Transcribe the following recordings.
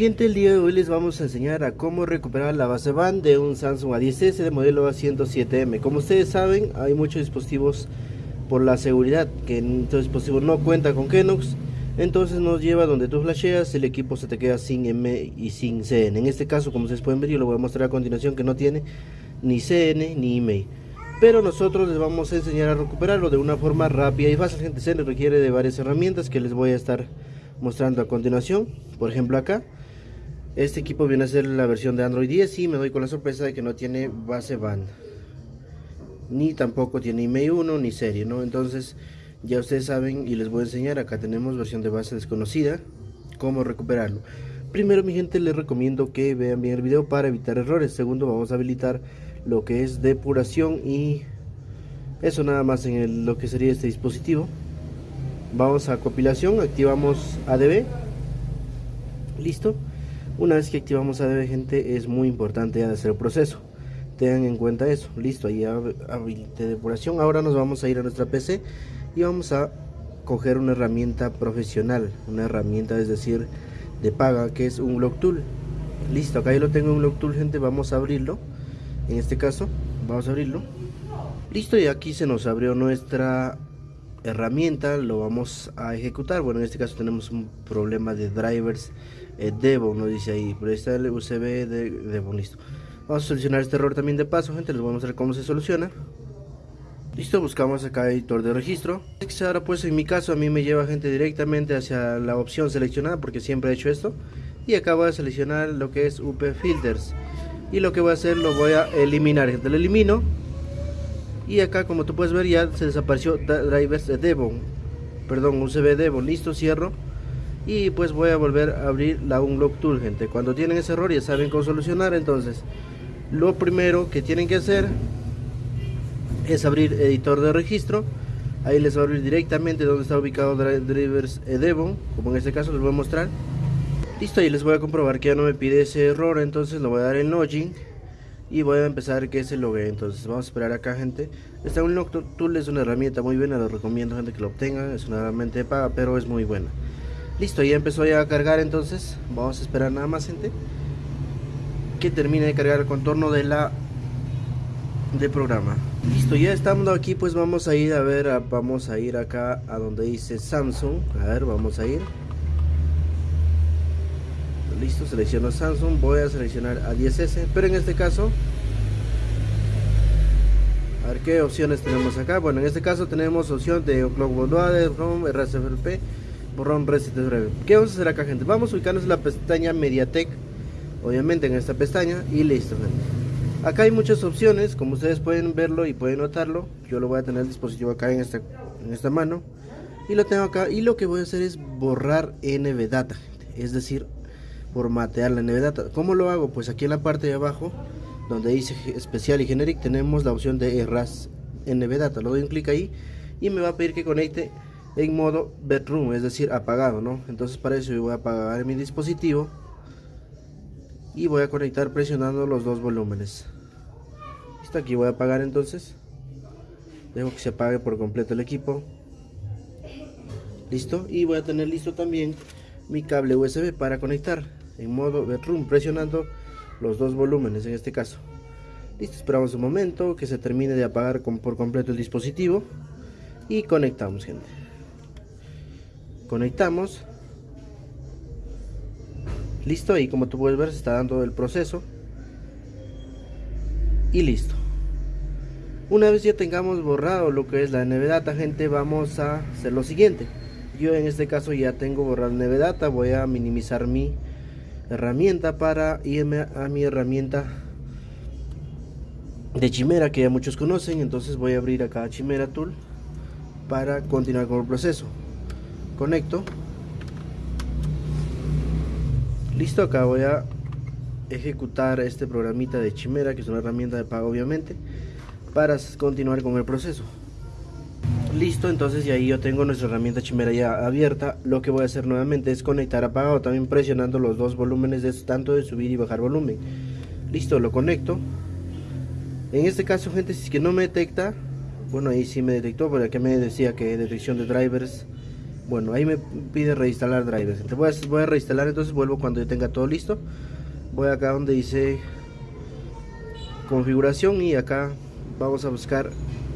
El día de hoy les vamos a enseñar a cómo recuperar la base band de un Samsung A10s de modelo A107M. Como ustedes saben, hay muchos dispositivos por la seguridad que estos dispositivos no cuentan con Kenox, entonces nos lleva donde tú flasheas, el equipo se te queda sin M y sin CN. En este caso, como ustedes pueden ver, yo lo voy a mostrar a continuación que no tiene ni CN ni email. Pero nosotros les vamos a enseñar a recuperarlo de una forma rápida y fácil. Gente, se requiere de varias herramientas que les voy a estar mostrando a continuación. Por ejemplo acá este equipo viene a ser la versión de Android 10 y me doy con la sorpresa de que no tiene base band. Ni tampoco tiene IMEI 1 ni serie, ¿no? Entonces ya ustedes saben y les voy a enseñar, acá tenemos versión de base desconocida, cómo recuperarlo. Primero mi gente les recomiendo que vean bien el video para evitar errores. Segundo vamos a habilitar lo que es depuración y eso nada más en lo que sería este dispositivo. Vamos a compilación, activamos ADB. Listo una vez que activamos ADB gente es muy importante hacer el proceso. Tengan en cuenta eso. Listo, ahí habilité depuración. Ahora nos vamos a ir a nuestra PC y vamos a coger una herramienta profesional. Una herramienta es decir de paga que es un Block Tool. Listo, acá yo lo tengo un Block Tool gente. Vamos a abrirlo. En este caso vamos a abrirlo. Listo y aquí se nos abrió nuestra herramienta lo vamos a ejecutar bueno en este caso tenemos un problema de drivers eh, Devo nos dice ahí pero está el USB de Devo listo. Vamos a solucionar este error también de paso gente les voy a mostrar cómo se soluciona. Listo buscamos acá editor de registro. Ahora pues en mi caso a mí me lleva gente directamente hacia la opción seleccionada porque siempre he hecho esto. Y acá voy a seleccionar lo que es UP filters. Y lo que voy a hacer lo voy a eliminar gente lo elimino. Y acá como tú puedes ver ya se desapareció drivers de Devon. Perdón USB Devon. Listo cierro y pues voy a volver a abrir la Unlock Tool gente cuando tienen ese error ya saben cómo solucionar entonces lo primero que tienen que hacer es abrir editor de registro. Ahí les va a abrir directamente donde está ubicado drivers Devon como en este caso les voy a mostrar. Listo y les voy a comprobar que ya no me pide ese error entonces lo voy a dar en login y voy a empezar que se logue. Entonces vamos a esperar acá gente. Esta Unlock Tool es una herramienta muy buena lo recomiendo gente que lo obtenga. Es una herramienta de paga pero es muy buena listo ya empezó ya a cargar entonces vamos a esperar nada más gente que termine de cargar el contorno de la de programa. Listo ya estamos aquí pues vamos a ir a ver vamos a ir acá a donde dice Samsung. A ver vamos a ir. Listo selecciono Samsung voy a seleccionar a 10S pero en este caso a ver qué opciones tenemos acá. Bueno en este caso tenemos opción de Clock ROM, RSFP borrón reset breve ¿qué vamos a hacer acá gente? vamos a ubicarnos en la pestaña Mediatek obviamente en esta pestaña y listo gente. acá hay muchas opciones como ustedes pueden verlo y pueden notarlo yo lo voy a tener el dispositivo acá en esta, en esta mano y lo tengo acá y lo que voy a hacer es borrar NVData es decir formatear la NVData. ¿Cómo lo hago? Pues aquí en la parte de abajo, donde dice especial y generic, tenemos la opción de erras NVData. Lo doy un clic ahí y me va a pedir que conecte en modo bedroom, es decir, apagado, ¿no? Entonces para eso yo voy a apagar mi dispositivo y voy a conectar presionando los dos volúmenes. Listo, aquí voy a apagar entonces. Dejo que se apague por completo el equipo. Listo, y voy a tener listo también mi cable USB para conectar en modo bedroom presionando los dos volúmenes en este caso listo esperamos un momento que se termine de apagar por completo el dispositivo y conectamos gente conectamos. Listo y como tú puedes ver se está dando el proceso. Y listo. Una vez ya tengamos borrado lo que es la NVData gente vamos a hacer lo siguiente. Yo en este caso ya tengo borrado NVData voy a minimizar mi herramienta para irme a mi herramienta de Chimera que ya muchos conocen. Entonces voy a abrir acá Chimera Tool para continuar con el proceso conecto. Listo acá voy a ejecutar este programita de Chimera que es una herramienta de pago obviamente para continuar con el proceso. Listo entonces y ahí yo tengo nuestra herramienta chimera ya abierta. Lo que voy a hacer nuevamente es conectar apagado también presionando los dos volúmenes de tanto de subir y bajar volumen. Listo lo conecto. En este caso gente si es que no me detecta bueno ahí sí me detectó porque aquí me decía que detección de drivers bueno ahí me pide reinstalar drivers. Voy a, reinstalar entonces vuelvo cuando yo tenga todo listo. Voy acá donde dice configuración y acá vamos a buscar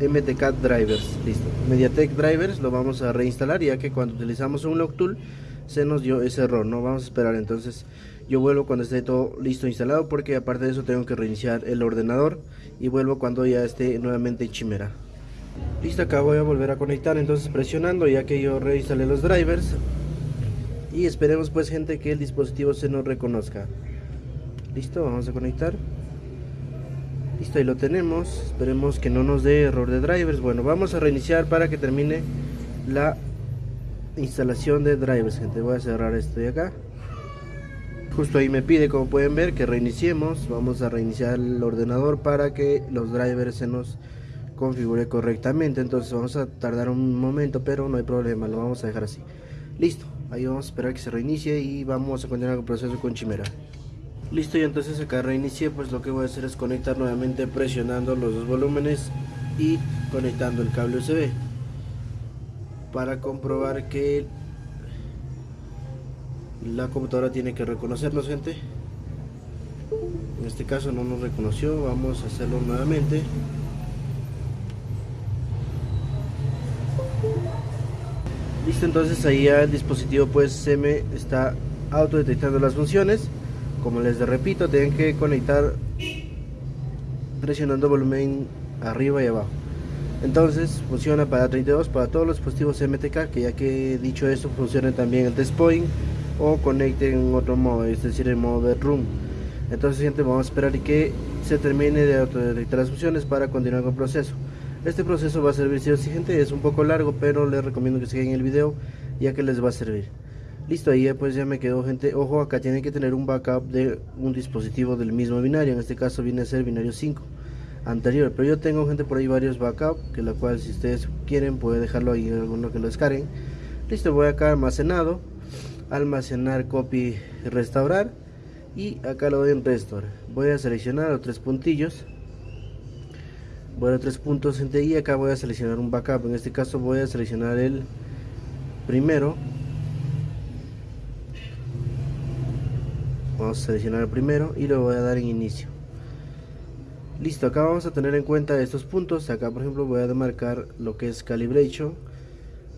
MTK drivers. Listo. Mediatek drivers lo vamos a reinstalar ya que cuando utilizamos un log tool se nos dio ese error no vamos a esperar entonces yo vuelvo cuando esté todo listo instalado porque aparte de eso tengo que reiniciar el ordenador y vuelvo cuando ya esté nuevamente Chimera listo acá voy a volver a conectar entonces presionando ya que yo reinstalé los drivers. Y esperemos pues gente que el dispositivo se nos reconozca. Listo vamos a conectar. Listo ahí lo tenemos. Esperemos que no nos dé error de drivers. Bueno vamos a reiniciar para que termine la instalación de drivers gente. Voy a cerrar esto de acá. Justo ahí me pide como pueden ver que reiniciemos. Vamos a reiniciar el ordenador para que los drivers se nos configure correctamente. Entonces vamos a tardar un momento pero no hay problema lo vamos a dejar así. Listo ahí vamos a esperar que se reinicie y vamos a continuar con el proceso con chimera. Listo y entonces acá reinicié pues lo que voy a hacer es conectar nuevamente presionando los dos volúmenes y conectando el cable USB para comprobar que la computadora tiene que reconocernos gente. En este caso no nos reconoció vamos a hacerlo nuevamente listo entonces ahí ya el dispositivo pues se me está autodetectando las funciones como les repito tienen que conectar presionando volumen arriba y abajo entonces funciona para 32 para todos los dispositivos MTK que ya que he dicho esto funciona también el test point o conecten en otro modo, es decir, en modo bedroom. Entonces, gente, vamos a esperar que se termine de autodetectar las funciones para continuar con el proceso. Este proceso va a servir si gente, es un poco largo, pero les recomiendo que sigan el video ya que les va a servir. Listo, ahí pues ya me quedó gente. Ojo, acá tienen que tener un backup de un dispositivo del mismo binario. En este caso viene a ser binario 5 anterior. Pero yo tengo gente por ahí varios backups, que la cual si ustedes quieren puede dejarlo ahí en alguno que lo descarguen. Listo, voy acá almacenado almacenar copy restaurar y acá lo doy en restore voy a seleccionar los tres puntillos voy a tres puntos y acá voy a seleccionar un backup. En este caso voy a seleccionar el primero. Vamos a seleccionar el primero y lo voy a dar en inicio. Listo acá vamos a tener en cuenta estos puntos. Acá por ejemplo voy a demarcar lo que es calibration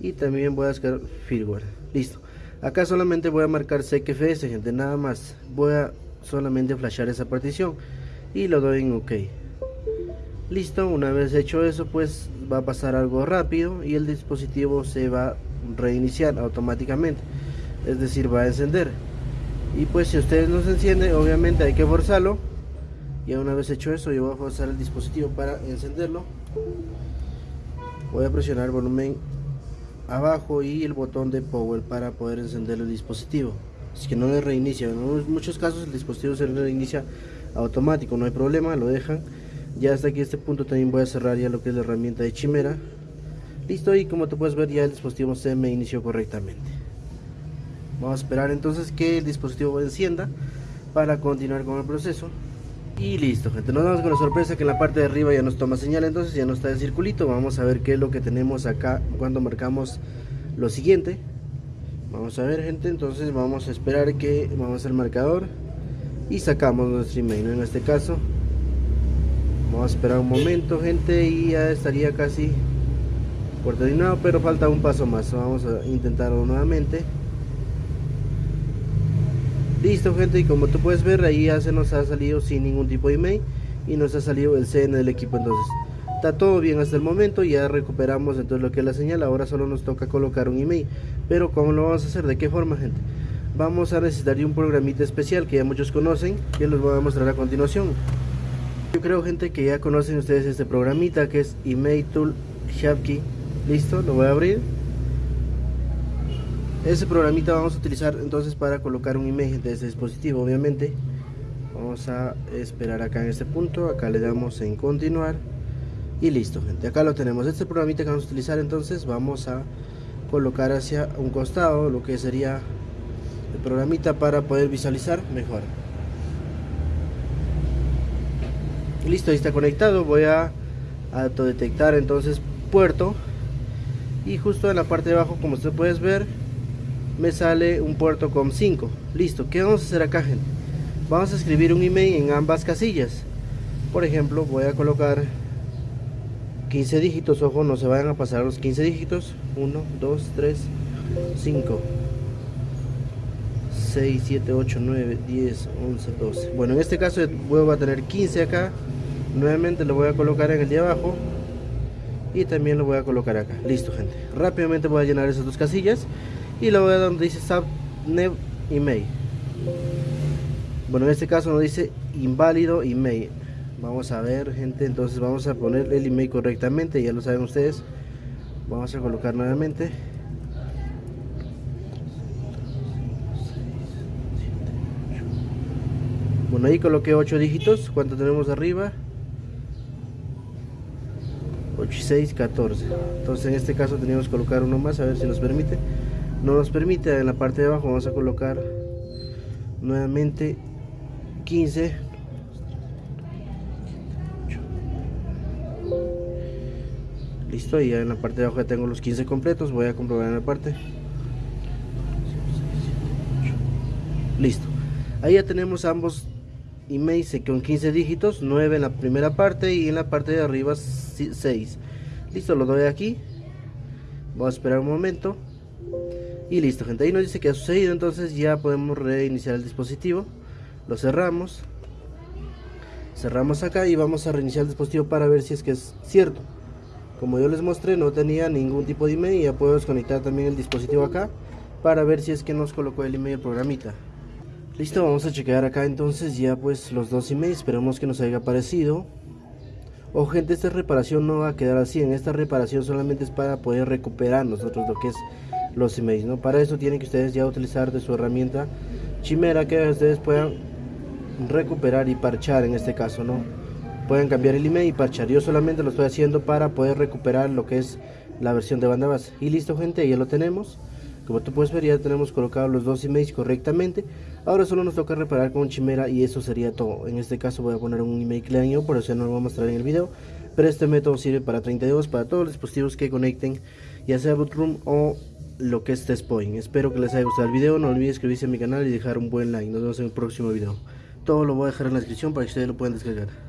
y también voy a descargar firmware. Listo. Acá solamente voy a marcar CQFS gente nada más. Voy a solamente flashar esa partición y lo doy en ok listo una vez hecho eso pues va a pasar algo rápido y el dispositivo se va a reiniciar automáticamente. Es decir va a encender. Y pues si ustedes no se enciende obviamente hay que forzarlo. Y una vez hecho eso yo voy a forzar el dispositivo para encenderlo. Voy a presionar el volumen abajo y el botón de power para poder encender el dispositivo. Es que no le reinicia. En muchos casos el dispositivo se reinicia automático no hay problema lo dejan ya hasta aquí este punto también voy a cerrar ya lo que es la herramienta de chimera listo y como tú puedes ver ya el dispositivo se me inició correctamente vamos a esperar entonces que el dispositivo encienda para continuar con el proceso y listo, gente. Nos vamos con la sorpresa que en la parte de arriba ya nos toma señal, entonces ya no está el circulito. Vamos a ver qué es lo que tenemos acá cuando marcamos lo siguiente. Vamos a ver, gente. Entonces vamos a esperar que vamos al marcador y sacamos nuestro email. En este caso, vamos a esperar un momento, gente, y ya estaría casi por terminado, pero falta un paso más. Vamos a intentarlo nuevamente. Listo gente y como tú puedes ver ahí ya se nos ha salido sin ningún tipo de email y nos ha salido el CN del equipo. Entonces está todo bien hasta el momento ya recuperamos entonces lo que es la señal. Ahora solo nos toca colocar un email. Pero cómo lo vamos a hacer de qué forma gente vamos a necesitar un programita especial que ya muchos conocen que les voy a mostrar a continuación yo creo gente que ya conocen ustedes este programita que es email tool Sharpkey listo lo voy a abrir. Ese programita vamos a utilizar entonces para colocar un imagen de este dispositivo obviamente. Vamos a esperar acá en este punto. Acá le damos en continuar. Y listo gente. Acá lo tenemos. Este programita que vamos a utilizar entonces vamos a colocar hacia un costado lo que sería el programita para poder visualizar mejor listo ahí está conectado. Voy a autodetectar entonces puerto. Y justo en la parte de abajo como usted puedes ver me sale un puerto com 5 listo ¿qué vamos a hacer acá gente? vamos a escribir un email en ambas casillas. Por ejemplo voy a colocar 15 dígitos. Ojo no se vayan a pasar los 15 dígitos. 1 2 3 5 6 7 8 9 10 11 12 bueno en este caso voy a tener 15 acá nuevamente lo voy a colocar en el de abajo y también lo voy a colocar acá. Listo gente. Rápidamente voy a llenar esas dos casillas y lo voy a donde dice subnet email. Bueno en este caso nos dice inválido email. Vamos a ver gente entonces vamos a poner el email correctamente ya lo saben ustedes. Vamos a colocar nuevamente. Bueno ahí coloqué 8 dígitos. Cuánto tenemos arriba 8 y 6 14 entonces en este caso teníamos que colocar uno más a ver si nos permite. No nos permite en la parte de abajo vamos a colocar nuevamente 15 listo y ya en la parte de abajo ya tengo los 15 completos voy a comprobar en la parte. Listo. Ahí ya tenemos ambos emails con 15 dígitos 9 en la primera parte y en la parte de arriba 6 listo lo doy aquí. Voy a esperar un momento. Y listo gente. Ahí nos dice que ha sucedido entonces ya podemos reiniciar el dispositivo. Lo cerramos. Cerramos acá y vamos a reiniciar el dispositivo para ver si es que es cierto. Como yo les mostré no tenía ningún tipo de email ya puedo desconectar también el dispositivo acá para ver si es que nos colocó el email programita listo vamos a chequear acá entonces ya pues los dos emails esperemos que nos haya aparecido o gente esta reparación no va a quedar así en esta reparación solamente es para poder recuperar nosotros lo que es los emails no para eso tienen que ustedes ya utilizar de su herramienta chimera que ustedes puedan recuperar y parchar en este caso no pueden cambiar el email y parchar. Yo solamente lo estoy haciendo para poder recuperar lo que es la versión de banda base. Y listo gente, ya lo tenemos. Como tú puedes ver ya tenemos colocados los dos emails correctamente. Ahora solo nos toca reparar con Chimera y eso sería todo. En este caso voy a poner un email clean por eso no lo voy a mostrar en el video. Pero este método sirve para 32, para todos los dispositivos que conecten, ya sea Bootroom o lo que es Testpoint. Espero que les haya gustado el video, no olviden suscribirse a mi canal y dejar un buen like. Nos vemos en el próximo video. Todo lo voy a dejar en la descripción para que ustedes lo puedan descargar.